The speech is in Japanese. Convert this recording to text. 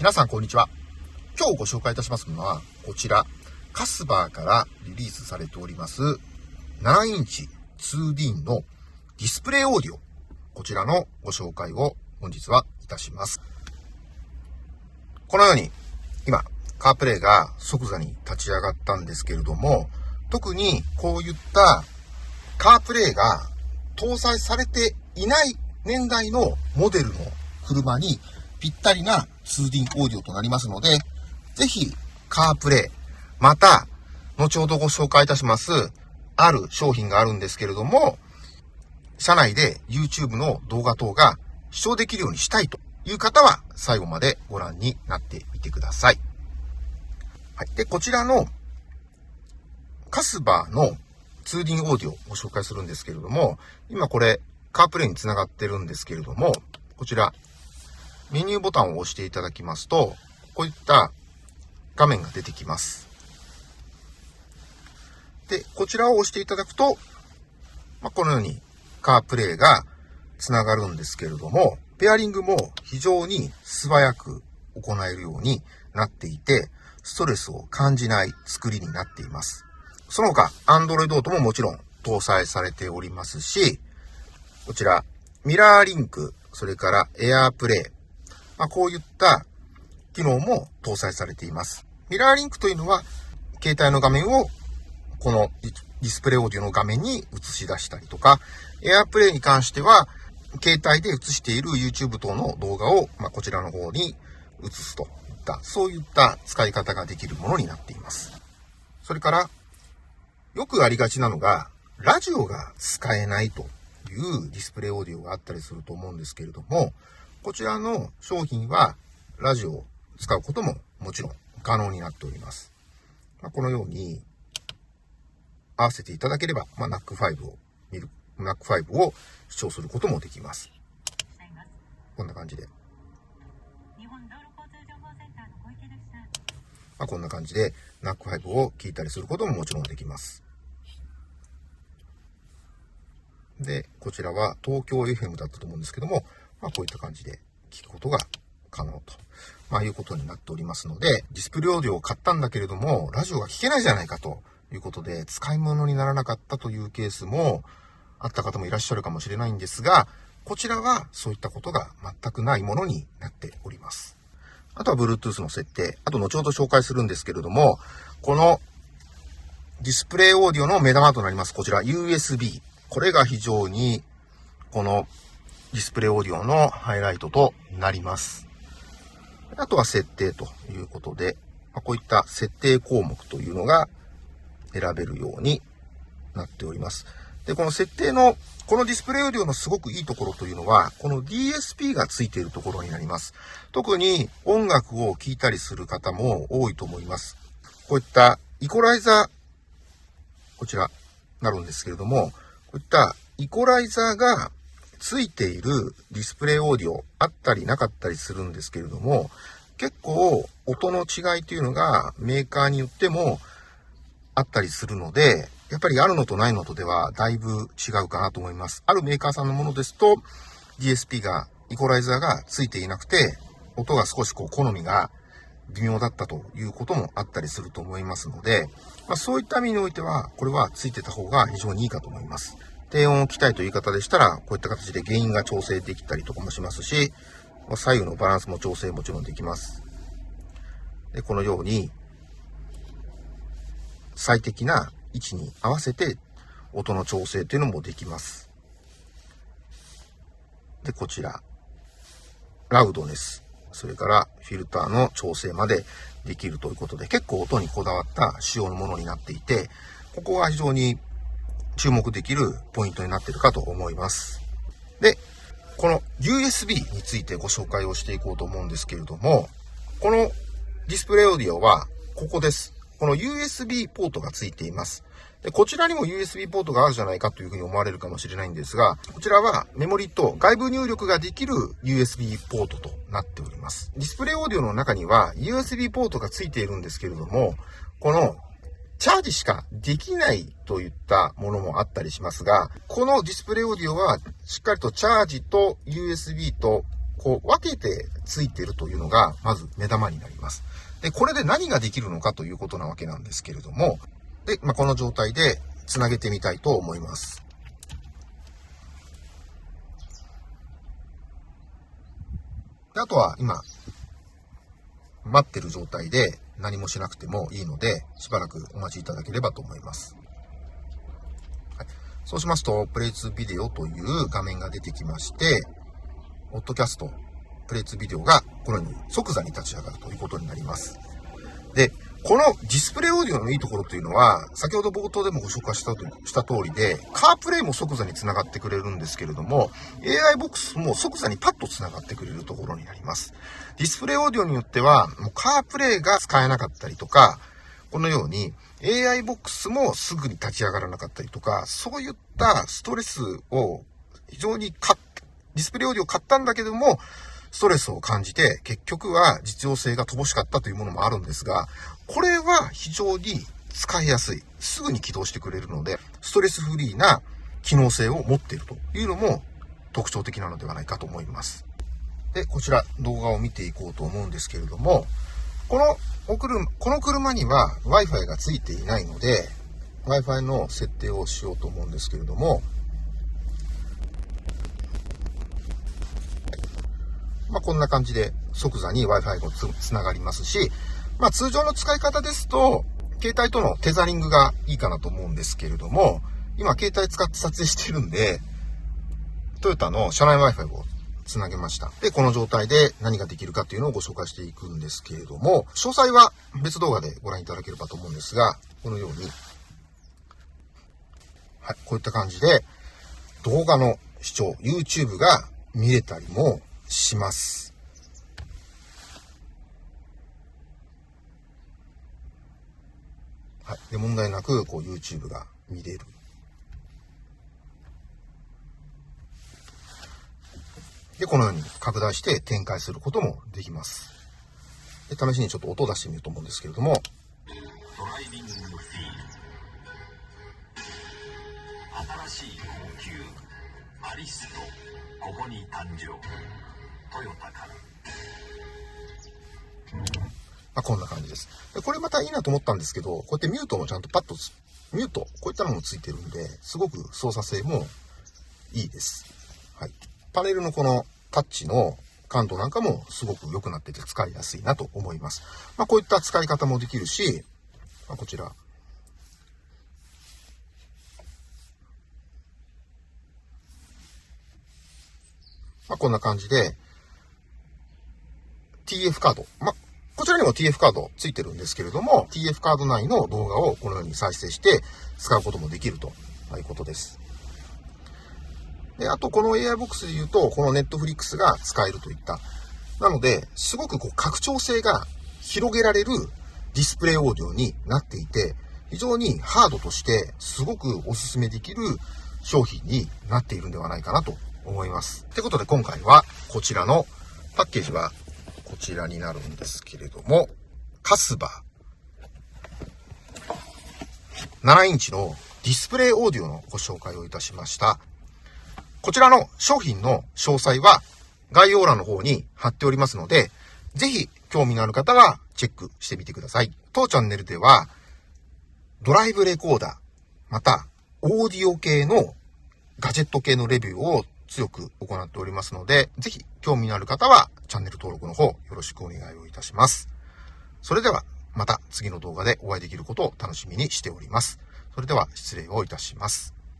皆さんこんにちは。今日ご紹介いたしますのは、こちら、カスバーからリリースされております、7インチ 2D のディスプレイオーディオ。こちらのご紹介を本日はいたします。このように、今、カープレイが即座に立ち上がったんですけれども、特にこういったカープレイが搭載されていない年代のモデルの車にぴったりな 2D オーディオとなりますので、ぜひカープレイ、また、後ほどご紹介いたします、ある商品があるんですけれども、社内で YouTube の動画等が視聴できるようにしたいという方は最後までご覧になってみてください。はい。で、こちらのカスバーの 2D オーディオをご紹介するんですけれども、今これカープレイにつながってるんですけれども、こちらメニューボタンを押していただきますと、こういった画面が出てきます。で、こちらを押していただくと、まあ、このようにカープレイがつながるんですけれども、ペアリングも非常に素早く行えるようになっていて、ストレスを感じない作りになっています。その他、Android Auto ももちろん搭載されておりますし、こちら、ミラーリンク、それから AirPlay、まあ、こういった機能も搭載されています。ミラーリンクというのは、携帯の画面をこのディスプレイオーディオの画面に映し出したりとか、AirPlay に関しては、携帯で映している YouTube 等の動画を、まあ、こちらの方に映すといった、そういった使い方ができるものになっています。それから、よくありがちなのが、ラジオが使えないというディスプレイオーディオがあったりすると思うんですけれども、こちらの商品はラジオを使うことももちろん可能になっております。まあ、このように合わせていただければ、まあ、NAC5 を見る、NAC5 を視聴することもできます。こんな感じで。まあ、こんな感じで NAC5 を聞いたりすることももちろんできます。で、こちらは東京 FM だったと思うんですけども、まあ、こういった感じで聞くことが可能と、まあ、いうことになっておりますので、ディスプレイオーディオを買ったんだけれども、ラジオが聞けないじゃないかということで、使い物にならなかったというケースもあった方もいらっしゃるかもしれないんですが、こちらはそういったことが全くないものになっております。あとは Bluetooth の設定、あと後ほど紹介するんですけれども、このディスプレイオーディオの目玉となります、こちら USB。これが非常にこのディスプレイオーディオのハイライトとなります。あとは設定ということで、まこういった設定項目というのが選べるようになっております。で、この設定の、このディスプレイオーディオのすごくいいところというのは、この DSP がついているところになります。特に音楽を聴いたりする方も多いと思います。こういったイコライザー、こちら、なるんですけれども、こういったイコライザーがついているディスプレイオーディオあったりなかったりするんですけれども、結構音の違いというのがメーカーによってもあったりするので、やっぱりあるのとないのとではだいぶ違うかなと思います。あるメーカーさんのものですと DSP が、イコライザーがついていなくて、音が少しこう好みが微妙だったということもあったりすると思いますので、まあ、そういった意味においては、これはついてた方が非常にいいかと思います。低音を期待という言い方でしたら、こういった形で原因が調整できたりとかもしますし、左右のバランスも調整もちろんできます。で、このように、最適な位置に合わせて音の調整というのもできます。で、こちら、ラウドネス、それからフィルターの調整までできるということで、結構音にこだわった仕様のものになっていて、ここは非常に注目できるポイントになってるかと思います。で、この USB についてご紹介をしていこうと思うんですけれども、このディスプレイオーディオはここです。この USB ポートがついています。で、こちらにも USB ポートがあるじゃないかというふうに思われるかもしれないんですが、こちらはメモリと外部入力ができる USB ポートとなっております。ディスプレイオーディオの中には USB ポートがついているんですけれども、このチャージしかできないといったものもあったりしますが、このディスプレイオーディオはしっかりとチャージと USB とこう分けてついてるというのが、まず目玉になります。で、これで何ができるのかということなわけなんですけれども、で、まあ、この状態で繋げてみたいと思います。あとは今、待ってる状態で何もしなくてもいいので、しばらくお待ちいただければと思います。はい、そうしますと、プレイツビデオという画面が出てきまして、オッドキャスト、プレイツビデオがこのように即座に立ち上がるということになります。で、このディスプレイオーディオのいいところというのは、先ほど冒頭でもご紹介したとした通りで、カープレイも即座に繋がってくれるんですけれども、AI ボックスも即座にパッと繋がってくれるところになります。ディスプレイオーディオによっては、もうカープレイが使えなかったりとか、このように AI ボックスもすぐに立ち上がらなかったりとか、そういったストレスを非常に買っディスプレイオーディオ買ったんだけども、ストレスを感じて、結局は実用性が乏しかったというものもあるんですが、これは非常に使いやすい。すぐに起動してくれるので、ストレスフリーな機能性を持っているというのも特徴的なのではないかと思います。で、こちら動画を見ていこうと思うんですけれども、このお車この車には Wi-Fi がついていないので、Wi-Fi の設定をしようと思うんですけれども、まあ、こんな感じで即座に Wi-Fi がつながりますし、まあ、通常の使い方ですと、携帯とのテザリングがいいかなと思うんですけれども、今携帯使って撮影してるんで、トヨタの車内 Wi-Fi をつなげました。で、この状態で何ができるかっていうのをご紹介していくんですけれども、詳細は別動画でご覧いただければと思うんですが、このように、はい、こういった感じで動画の視聴、YouTube が見れたりもします。はい。で、問題なく、こう、YouTube が見れる。で、このように拡大して展開することもできます。で、試しにちょっと音を出してみようと思うんですけれども。ドライビングフィール新しい高級アリストここに誕生まあ、こんな感じです。これまたいいなと思ったんですけど、こうやってミュートもちゃんとパッと、ミュート、こういったのもついてるんで、すごく操作性もいいです。はい。パネルのこのタッチの感度なんかもすごく良くなってて使いやすいなと思います。まあ、こういった使い方もできるし、まあ、こちら、まあ、こんな感じで、TF カード。ま、こちらにも TF カードついてるんですけれども、TF カード内の動画をこのように再生して使うこともできるということです。で、あとこの AI ボックスで言うと、この Netflix が使えるといった。なので、すごくこう拡張性が広げられるディスプレイオーディオになっていて、非常にハードとしてすごくお勧めできる商品になっているんではないかなと思います。ってことで今回はこちらのパッケージはこちらになるんですけれども、カスバ7インチのディスプレイオーディオのご紹介をいたしました。こちらの商品の詳細は概要欄の方に貼っておりますので、ぜひ興味のある方はチェックしてみてください。当チャンネルではドライブレコーダー、またオーディオ系のガジェット系のレビューを強く行っておりますので、ぜひ興味のある方はチャンネル登録の方よろしくお願いをいたします。それではまた次の動画でお会いできることを楽しみにしております。それでは失礼をいたします。